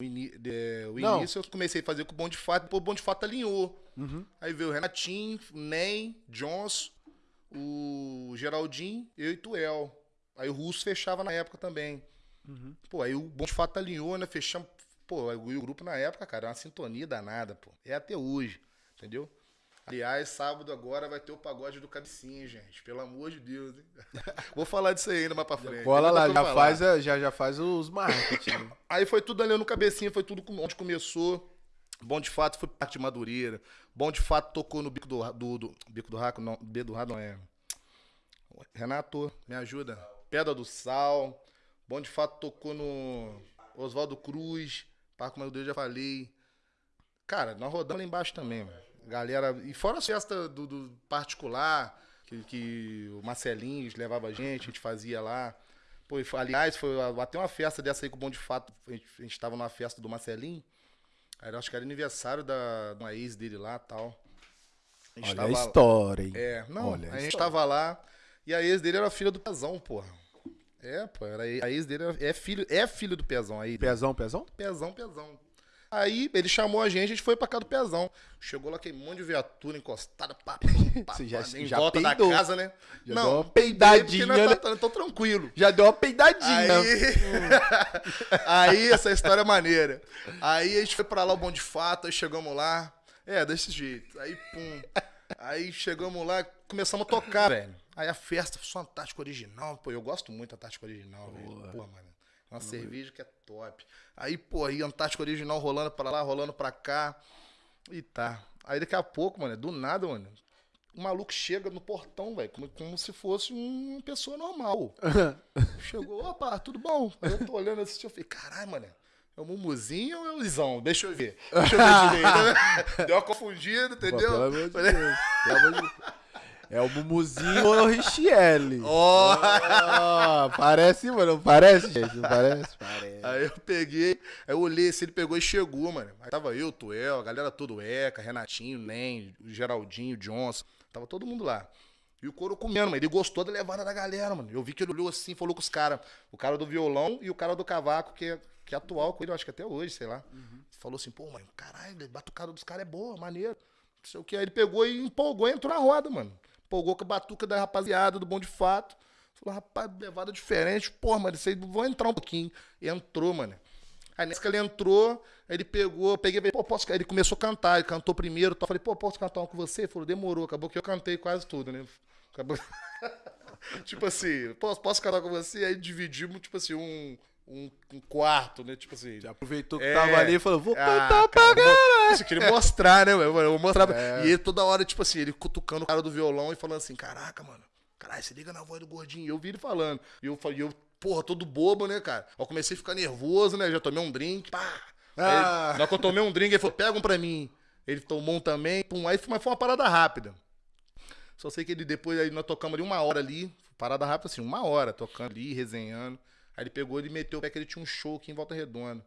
O, ini- de- o início eu comecei a fazer com o Bom de Fato, depois o Bom de Fato alinhou. Uhum. Aí veio o Renatinho, o Nem, Johnson, o Geraldinho, eu e Tuel. Aí o Russo fechava na época também. Uhum. Pô, aí o Bom de Fato alinhou, né? Fechamos. Pô, o grupo na época, cara, é uma sintonia danada, pô. É até hoje, entendeu? Aliás, sábado agora vai ter o pagode do Cabecinha, gente. Pelo amor de Deus, hein? Vou falar disso aí ainda mais pra frente. Tem lá, já faz, a- já, já faz os marketing. Aí foi tudo ali no Cabecinha, foi tudo onde começou. Bom de fato foi parte de Madureira. Bom de fato tocou no bico do, do, do bico do raco, não, B do raco não é. Renato, me ajuda. Pedra do Sal. Bom de fato tocou no Oswaldo Cruz, Parque Madureira já falei. Cara, nós rodamos lá embaixo também, mano. Galera, e fora as festas do, do particular, que, que o Marcelinhos levava a gente, a gente fazia lá. Pô, aliás, foi até uma festa dessa aí com o Bom de Fato. A gente, a gente tava numa festa do Marcelinho. Acho que era aniversário da, de uma ex dele lá e tal. A Olha a tava- história, hein? é, não, Olha, a gente história. tava lá e a ex dele era filha do Pezão, porra. É, pô, era, a ex dele era- é filho, é filho do Pezão aí. Pezão, pezão? Pezão, Pezão. Aí ele chamou a gente, a gente foi pra casa do Pezão. Chegou lá aquele monte de viatura encostada, pá, pum, pá, Você já- pá, em já volta peidou. da casa, né? Já não, deu uma peidadinha, né? tá- tô tranquilo. Já deu uma peidadinha. Aí, aí essa história é maneira. Aí a gente foi pra lá, o Bom de Fato, aí chegamos lá. É, desse jeito. Aí, pum. Aí chegamos lá, começamos a tocar, velho. Aí a festa foi uma Antártica original. Pô, eu gosto muito da Antártica original, velho. Pô, mano. Uma cerveja que é top. Aí, pô, aí Antártica original rolando pra lá, rolando pra cá. E tá. Aí daqui a pouco, mano, do nada, mano, o maluco chega no portão, velho, como, como se fosse uma pessoa normal. Chegou, opa, tudo bom? Aí eu tô olhando assim, eu falei, caralho, mano, é o Mumuzinho ou é o Lisão? Deixa eu ver. Deixa eu ver direito. Deu uma confundida, Pô, entendeu? pelo amor de Deus. Pelo amor de Deus. É o Mumuzinho ou o Richielli? Ó. Ah, parece, mano. Não parece, gente? Não parece? Parece. Aí eu peguei, aí eu olhei assim, ele pegou e chegou, mano. Aí tava eu, Tuel, a galera toda, o Eca, Renatinho, o Geraldinho, Johnson. Tava todo mundo lá. E o couro comendo, mano. Ele gostou da levada da galera, mano. Eu vi que ele olhou assim, falou com os caras. O cara do violão e o cara do cavaco, que é, que é atual com ele, eu acho que até hoje, sei lá. Falou assim, pô, mano, caralho, batucada dos caras é boa, maneiro. Não sei o que. Aí ele pegou e empolgou e entrou na roda, mano. Empolgou com a batuca da rapaziada, do bom de fato. Falou, rapaz, levada diferente. Pô, mano, vocês vão entrar um pouquinho. E entrou, mano. Aí nessa que ele entrou, ele pegou, peguei, pô, posso. Ele começou a cantar, ele cantou primeiro. Tal. Falei, pô, posso cantar um com você? Ele falou, demorou. Acabou que eu cantei quase tudo, né? Acabou. tipo assim, posso, posso cantar com você? Aí dividimos, tipo assim, um, um, um quarto, né? Tipo assim. Já aproveitou que É. tava ali e falou, vou Ah, cantar pra cara, eu galera. Isso, eu queria mostrar, né, velho? Eu vou mostrar. É. E ele toda hora, tipo assim, ele cutucando o cara do violão e falando assim: caraca, mano, caralho, se liga na voz do gordinho. E eu vi ele falando. E eu falei, eu, porra, todo bobo, né, cara? Eu comecei a ficar nervoso, né? Já tomei um drink, pá. Ah. Aí, na que eu tomei um drink, ele falou: pega um pra mim. Ele tomou um também, pum. Aí foi- mas foi uma parada rápida. Só sei que ele depois, aí nós tocamos ali uma hora ali, parada rápida assim, uma hora, tocando ali, resenhando. Aí ele pegou e meteu o pé que ele tinha um show aqui em Volta Redonda.